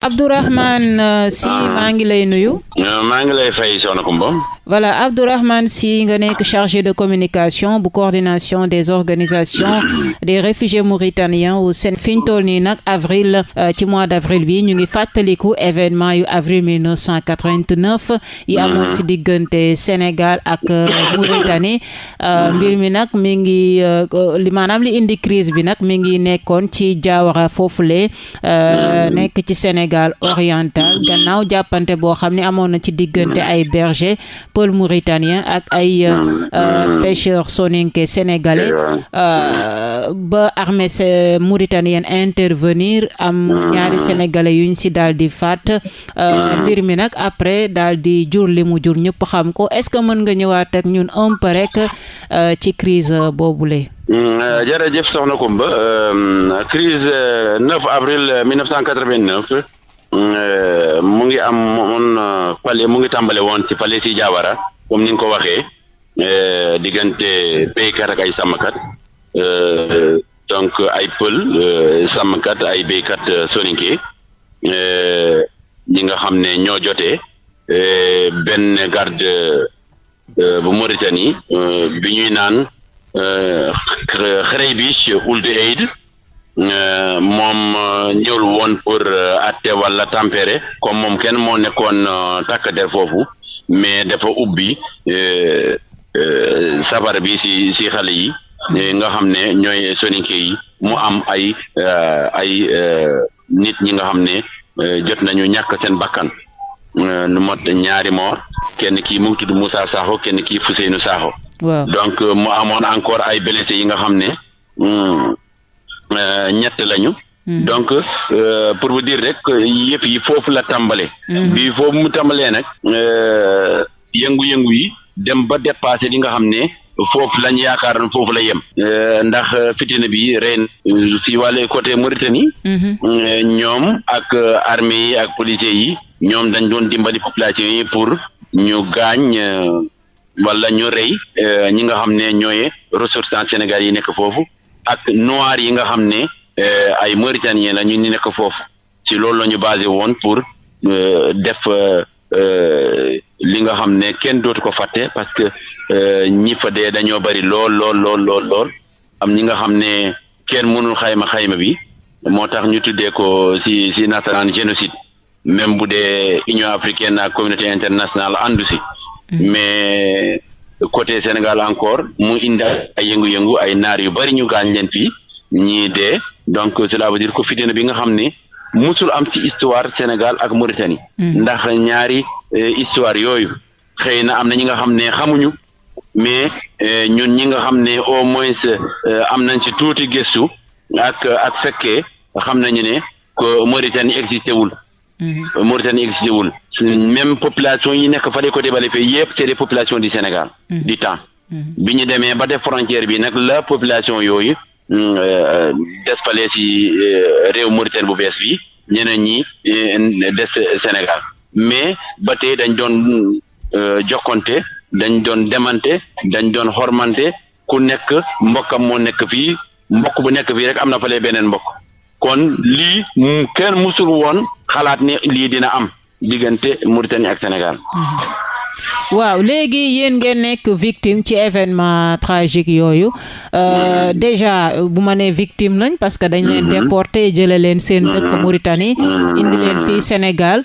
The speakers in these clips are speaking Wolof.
Abdourahmane euh, Sy ah. maa ngi lay nuyu. Euh, maa ngi lay fay soxna Kumba. voilà Abdourahmane Sy nga nekk chargé de communication bu coordination des organisations des réfugiés mauritaniens au seen fi ñu toll nii nag avril euh, ci mois d' avril bi ñu ngi fàttaliku événement yu avril 1989 yi mm-hmm. amoon si diggante Sénégal ak Mauritanie mm-hmm. mbir mi nag mi ngi li maanaam li indi crise bi nag mi ngi nekkoon ci Diawara foofule euh, nekk ci Sénégal oriental gannaaw jàppante boo xam ne amoon na ci diggante ay berger pël mauritanien ak ay euh, euh, pêcheurs soninke sénégalais ba armée mauritanienne intervenir am ñaari sénégalais yuñ si daal di faat mbir mi nag après daal di jur li mu jur ñëpp xam ko est-ce que mën nga ñëwaat ak ñun un peu rek euh, ci crise boobule. Mm, euh, jërëjëf soxna Kumba euh, crise 9 avril 1989 mm, mu ngi am moon palais mu ngi tàmbale woon ci palais si Diawara comme ni nga ko waxee diggante béykat ak ay sàmmkat donc ay pël sàmmkat ay béykat soninke ñi nga xam ne ñoo jotee benn garde euh, bu Mauritanie euh, bi ñuy naan euh, Xereybich Ould Aïd moom ñëwul woon pour atte wala tempérer comme moom kenn moo nekkoon takk der foofu mais dafa ubbi safara bi si si xale yi nga xam ne ñooy soninke yi mu am ay ay nit ñi nga xam ne euh, jot nañu ñàkk seen bakkan euh, nu mot ñaari moor kenn kii mu ngi tudd Moussa Sakho kenn kii Fouseynou Sakho. waaw donc euh, mu amoon encore ay blessés yi nga xam ne hmm, ñett lañu. Hmm. donc pour vous dire rek yëpp yi foofu la tàmbale hmm. bi foofu mu tàmbalee nag. yëngu-yëngu yi dem ba dépassé li nga xam ne foofu lañ yaakaar foofu la yem euh, ndax euh, fitina bi ren euh, si wàllu côté Mauritanie mhm. ñoom ak armée yi ak policiers yi ñoom dañ doon dimbali population yi pour ñu gaañ wala ñu rey ñi nga xam ne ñooy ressortissants Sénégal yi nekk foofu ak noir yi nga xam ne ay Mauritaniens la ñu nekk foofu ci loolu la ñu basé woon pour euh, def euh, euh, li nga xam ne kenn dootu ko fàtte parce que ñi fa dee dañoo bari lool lool lool lool lool am ñi nga xam ne kenn mënul xayma xayma bi moo tax ñu tuddee ko si si nasaraan génocide même bu dee Union africaine ak communauté internationale àndu si mm. mais côté Sénégal encore mu indi ay yëngu-yëngu ay naar yu bari ñu gaañ leen fii ñii dee donc cela veut dire que fitina bi nga xam ni musul am ci histoire Sénégal ak Mauritanie. Hmm. ndax ñaari eh, histoire yooyu xëy na am na ñi nga xam ne xamuñu mais eh, ñun ñi nga xam ne au moins eh, am nañ ci tuuti gëstu ak ak fekkee xam nañu ne que Mauritanie existé wul. Mhm. Mauritanie existé wul même population yi nekk fale côté bale fee yëpp c'est des populations du Sénégal mhm. du temps mhm. bi ñu demee ba def frontière bi nag la population yooyu mm, euh, des fale si euh, réew Mauritanie bu bees bi ñeneen ñi euh, des Sénégal mais ba tey dañ doon jokkonte dañ doon demante dañ doon xormante ku nekk mbokkam moo nekk fii mbokk bu nekk fii rek am na fale beneen mbokk kon lii kenn musul woon xalaat ne lii dina am diggante Mauritanie ak Sénégal. Mhm. waaw léegi yéen ngeen nekk victime ci événement tragique yooyu euh, déjà bu ma nee victime lañ parce que dañ leen mhm. déporté jële leen seen mhm. dëkk Mauritanie mhm. indi leen fii Sénégal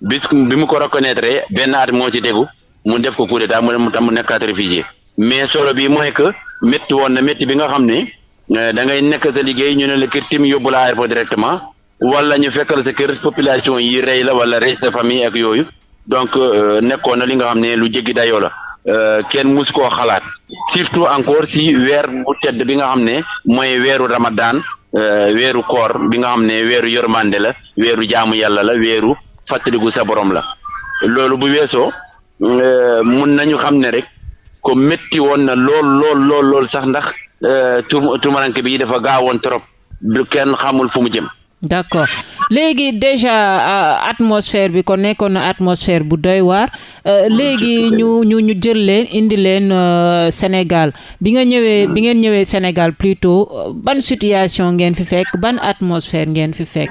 bi bi mu ko reconnaître benn at moo ci tegu mu def ko coup d'état mu mu tam mu nekkaat réfugié mais solo bi mooy que métti woon na métti bi nga xam ne euh, da ngay nekk sa liggéey ñu ne la kër tim yóbbu la aéroport directement wala ñu fekkal sa kër population yi rey la wala rey sa famille ak yooyu donc euh, nekkoon na li nga xam ne lu jéggi dayoo la euh, kenn mus koo xalaat surtout encore si weer bu tedd bi nga xam ne mooy weeru Ramadan weeru koor bi nga xam ne weeru yërmande la weeru jaamu yàlla la weeru fàttaliku sa borom la loolu bu weesoo euh, mun nañu xam ne rek ko métti woon na lool lool lool lool sax ndax euh, tu tumaranke bi dafa gaawoon trop du kenn xamul fu mu jëm d'accord léegi déjà euh, atmosphère bi ko nekkoon na atmosphère bu doy waar Euh, léegi ñu ñu ñu jël leen indi leen euh, Sénégal bi nga ñëwee bi ngeen ñëwee Sénégal plutôt euh, ban situation ngeen fi fekk ban atmosphère ngeen fi fekk.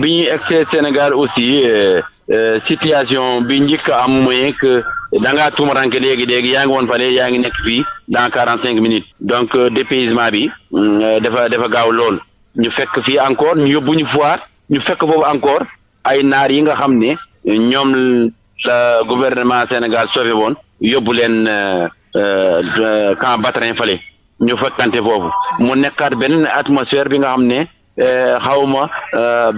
bi ñuy egsee Sénégal aussi situation bi njëkk am mooy que da ngaa tuumaranke léegi léegi yaa ngi woon fale yaa ngi nekk fii dans quarante cinq minutes donc dépaysement bi mm, dafa dafa gaaw lool ñu fekk fii encore ñu yóbbu ñu foire ñu fekk foofu encore ay naar yi nga xam ne ñoom la gouvernement Sénégal sauvé woon yóbbu leen euh, euh, camp Batrin fale ñu fekkante foofu mu nekkaat benn atmosphère bi nga xam ne euh, xawma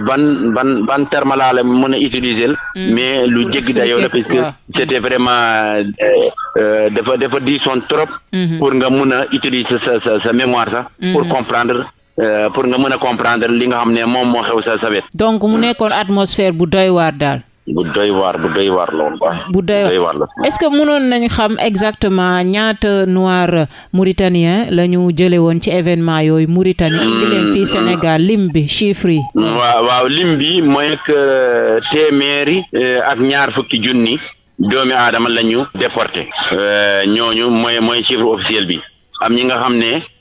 ban ban ban terme laa la mën a utiliser mm. mais lu jéggi dayoo la parce que c'était vraiment dafa dafa diisoon trop mm-hmm. pour nga mun a utiliser sa sa sa mémoire sax mm-hmm. pour comprendre Euh, pour nga mën a comprendre li nga xam ne moom moo xew sa sa wet. donc mu nekkoon atmosphère bu doy waar daal. bu doy waar bu doy waar la woon quoi. bu doy waar la est-ce que mënoon nañu xam exactement ñaata noir mauritanien la ñu jëlee woon ci événement yooyu Mauritanie. indi leen mm, fii mm. Sénégal lim bi chiffre yi. Mm, waaw waaw lim bi mooy que euh, téeméeri euh, ak ñaar fukki junni doomi aadama la ñu déporté. ñooñu mooy mooy chiffre officiel bi am ñi nga xam ne.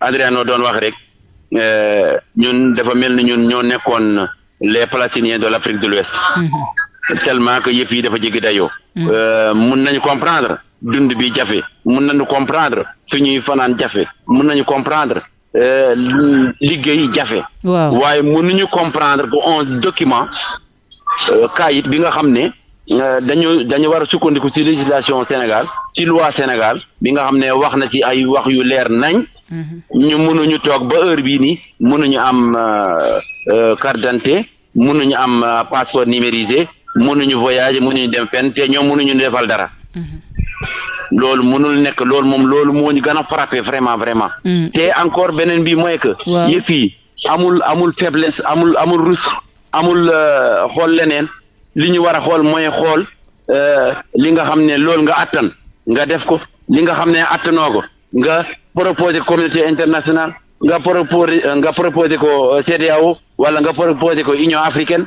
Adriano doon wax rek euh, ñun dafa mel ni ñun ñoo nekkoon les Palestiniens de l'Afrique de l'Ouest mhm. tellement que yëf yi dafa jéggi dayoo mhm. euh, mun nañu comprendre dund bi jafe mun nañu comprendre fi ñuy fanaan jafe mun nañu comprendre euh, liggéey jafe waaye mënuñu comprendre que on document euh, kaayit bi nga xam ne euh, dañu dañu war a sukkandiku ci législation Sénégal ci loi Sénégal bi nga xam ne wax na ci ay wax yu leer nañ mhm. ñu mënuñu toog ba heure bii nii mënuñu am euh, carte d'identité mënuñu am passeport numérisé mënuñu voyager mënuñu dem fenn te ñoom mënuñu defal dara mhm. loolu mënul nekk loolu moom loolu moo ñu gën a frappé vraiment vraiment. Mm. te encore beneen bi mooy que. yëf yi amul amul faiblesse amul amul rus amul euh, xool leneen li ñu war a xool mooy xool euh, li nga xam ne loolu nga attan nga def ko li nga xam ne attanoo ko nga proposé communauté internationale nga proposé nga proposé ko euh, CEDEAO wala nga proposé ko Union africaine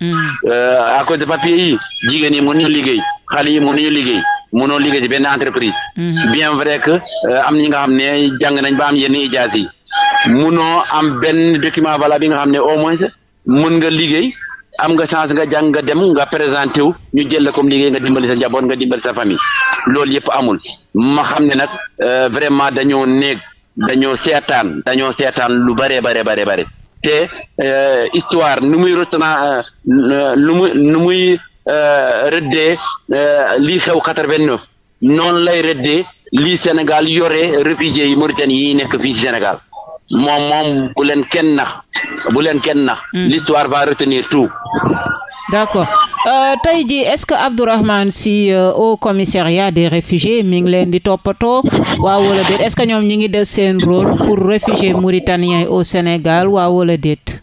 Hmm. Euh, à cause de papier yi jigéen yi mënuñu liggéey xale yi mënuñu liggéey mënoo liggéey ci benn entreprise. Hmm. bien vrai que euh, am na ñi nga xam ne jàng nañ ba am yenn ijaas yi mënoo am benn document valable bi nga xam ne au moins mën nga liggéey. am nga chance nga jàng nga dem nga présenté wu ñu jël la comme liggéey nga dimbali sa njaboot nga dimbali sa famille loolu yëpp amul ma xam ne nag euh, vraiment dañoo néeg dañoo seetaan dañoo seetaan lu bare bare bare bare te euh, histoire nu muy rotana euh, lu muy nu muy euh, rëddee lii xew quatre-vingt-neuf noonu lay rëddee lii Sénégal yore réfugiés yi Mauritanie yi nekk fii ci Sénégal moom moom bu leen kenn nax bu leen kenn nax mm. l'histoire va retenir tout d'accord euh, tey jii est-ce que Abdourahmane Sy euh, au commissariat des réfugiés mi ngi leen di toppatoo waaw wala déet est-ce que ñoom ñi ngi def seen rôle pour réfugiés mauritaniens au Sénégal waaw wala déet.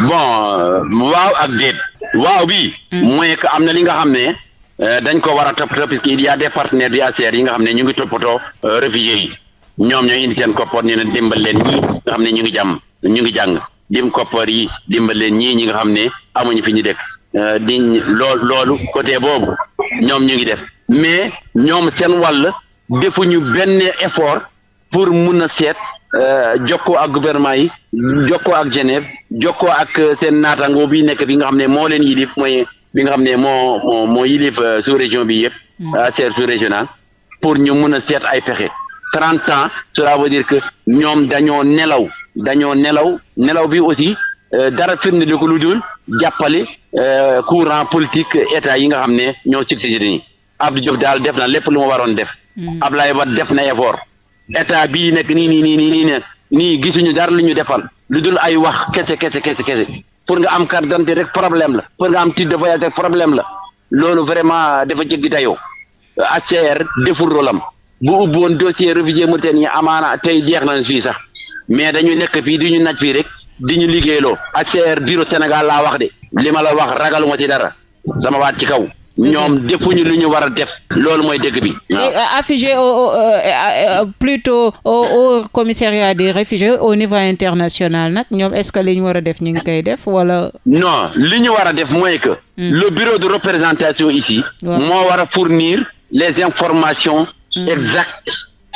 bon euh, waaw ak déet. waaw bi hmm. mooy que am na li nga xam ne. Euh, dañ ko war a toppatoo parce que il y a des partenaires du HCR yi nga xam ne ñu ngi toppatoo euh, réfugiés yi ñoom ñooy indi seen koppoor ñu leen dimbal leen ñi nga xam ne ñu ngi jàmm ñu ngi jàng dim koppar yi dimbal leen ñii ñi nga xam ne amuñu fi ñu dëkk euh, di lool loolu côté boobu ñoom ñu ngi def mais ñoom seen wàll defuñu benn effort pour mun a seet euh, jokkoo ak gouvernement yi jokkoo ak Genève jokkoo ak euh, seen naataango bi nekk bi nga xam ne moo leen yilif mooy bi nga xam ne moo moo yilif sous région bi yëpp. Hmm. sous régional pour ñu mën a seet ay pexe trente ans cela veut dire que ñoom dañoo nelaw dañoo nelaw nelaw bi aussi euh, dara firnde li ko lu dul jàppale euh, courant politique état yi nga xam ne ñoo succédé nii Abdou Diouf daal def na lépp lu ma waroon def hmm. Abdoulaye Wade def na effort état bii nekk nii nii nii nii nii ne nii gisuñu dara lu ñu defal lu dul ay wax kese kese kese kese pour nga am carte d'identité rek problème la pour nga am titre de voyage rek problème la loolu vraiment dafa jéggi dayoo HCR deful rolam bu ubbi woon dossier réfugié Mauritanie amaana tey jeex nañ fii sax mais dañu nekk fii di ñu naj fii rek di ñu liggéeyloo HCR bureau Sénégal laa wax de li ma la wax ragaluma ci dara sama waat ci kaw. ñoom defuñu lu ñu war a def loolu mooy dëgg bi. Euh, affigé au euh, euh, plutôt au commissariat des réfugiés au niveau international nag ñoom est-ce que li ñu war a def ñu ngi koy def wala. non li ñu war a def mooy que Mm. le bureau de représentation ici. moo war a fournir les informations. Mm. exactes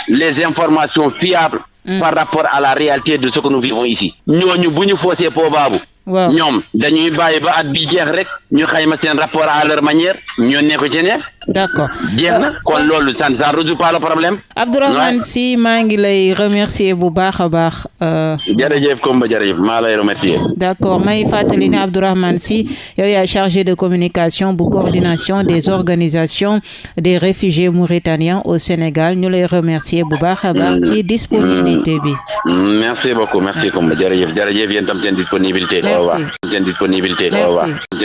les informations fiables. Mm. par rapport à la réalité de ce que nous vivons ici. ñooñu bu ñu foosee po baabu. waaw ñoom dañuy bàyyi ba at bi jeex rek ñu xayma seen rapport à leur manière ñu ne ko ci ne d'accord jeex na euh, kon loolu ça ne résout pas le problème. Abdourahmane Sy maa ngi lay remercier bu baax a baax. Euh, jërëjëf Komba jërëjëf maa lay remercier. d'accord may fàttali ne Abdourahmane Sy yow yaa chargé de communication bu coordination des organisations des réfugiés mauritaniens au Sénégal ñu lay remercier bu baax a baax. ci mm. disponibilité bi. Mm. merci beaucoup merci Komba jërëjëf jërëjëf yéen tam seen disponibilité. merci seen disponibilité. merci.